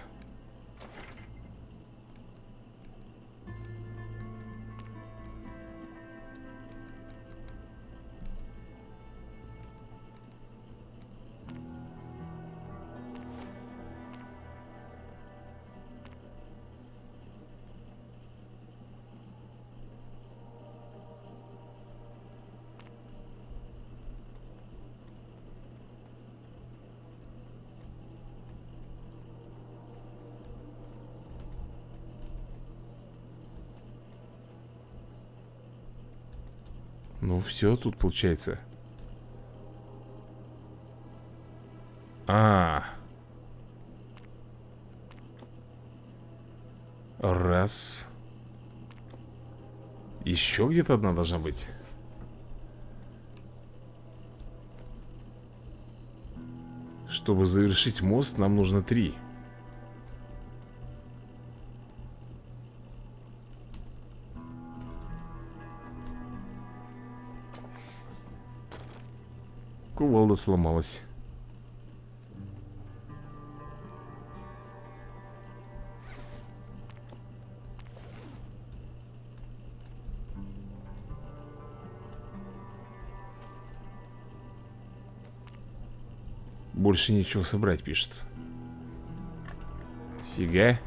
все, тут получается. А, Раз. Еще где-то одна должна быть. Чтобы завершить мост, нам нужно три Кувалда сломалась Больше нечего собрать, пишет. Фига.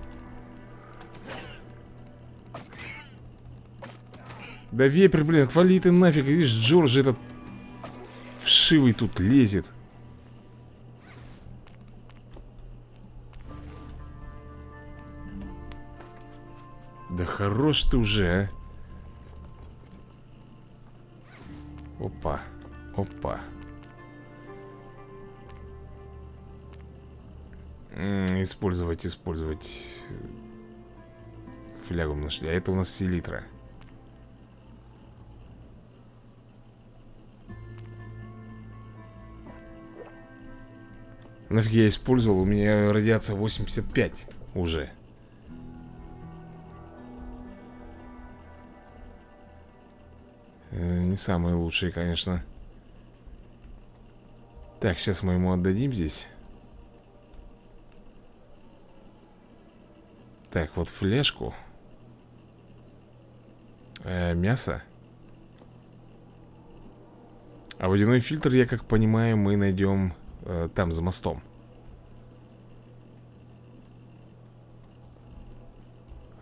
Да вепрь, блин, отвали ты нафиг Видишь, Джордж этот Вшивый тут лезет. Да хорош ты уже, а. Опа Опа. Использовать, использовать. Флягу нашли А это у нас селитра Нафиг я использовал? У меня радиация 85 уже. Э, Не самые лучшие, конечно. Так, сейчас мы ему отдадим здесь. Так, вот флешку. Э, Мясо. А водяной фильтр, я как понимаю, мы найдем э, там, за мостом.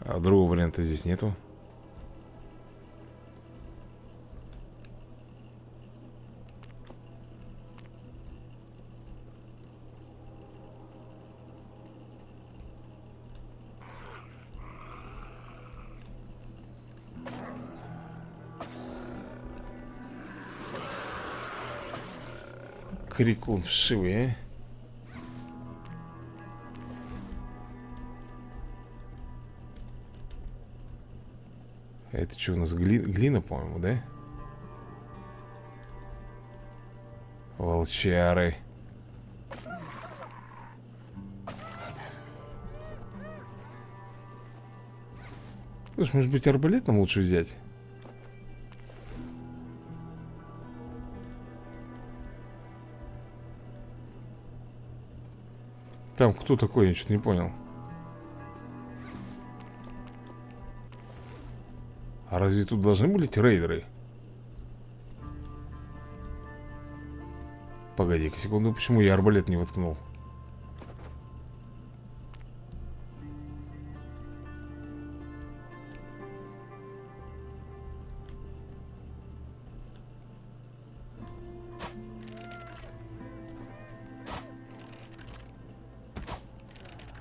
А другого варианта здесь нету крикун вшивый, а? Это что у нас, гли... глина, по-моему, да? Волчары Слушай, может быть арбалет нам лучше взять? Там кто такой, я что-то не понял А разве тут должны были рейдеры? Погоди-ка секунду, почему я арбалет не воткнул?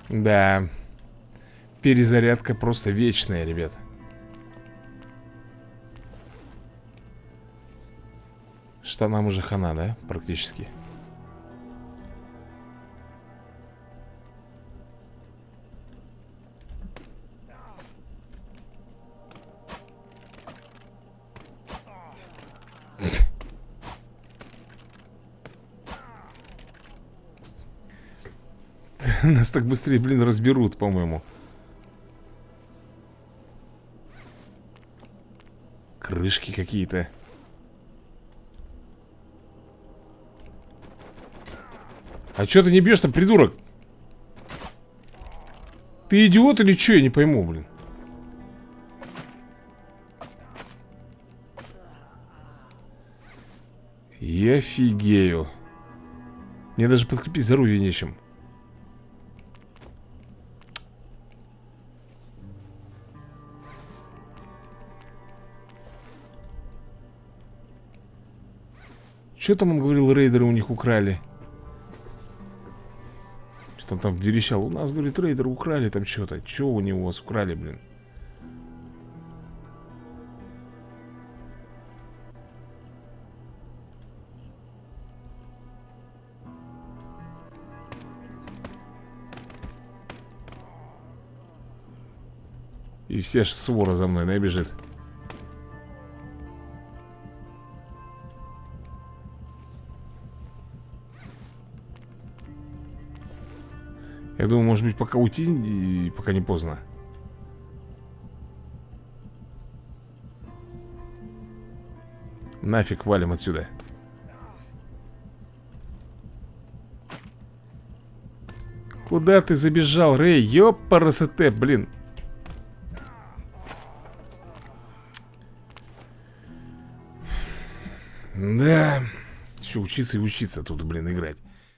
Да. Перезарядка просто вечная, ребят. Штанам уже хана, да? Практически. [LAUGHS] Нас так быстрее, блин, разберут, по-моему Крышки какие-то А что ты не бьешь-то, придурок? Ты идиот или что? Я не пойму, блин Я офигею Мне даже подкрепить здоровье нечем Что там он говорил, рейдеры у них украли? Что он там верещал? У нас, говорит, рейдеры украли там что-то. Что у него у вас украли, блин? И все вся свора за мной набежит. Да, Я думаю, может быть, пока уйти, и пока не поздно. Нафиг валим отсюда. Куда ты забежал, Рэй? Ёпарасете, блин. Да. Еще учиться и учиться тут, блин, играть.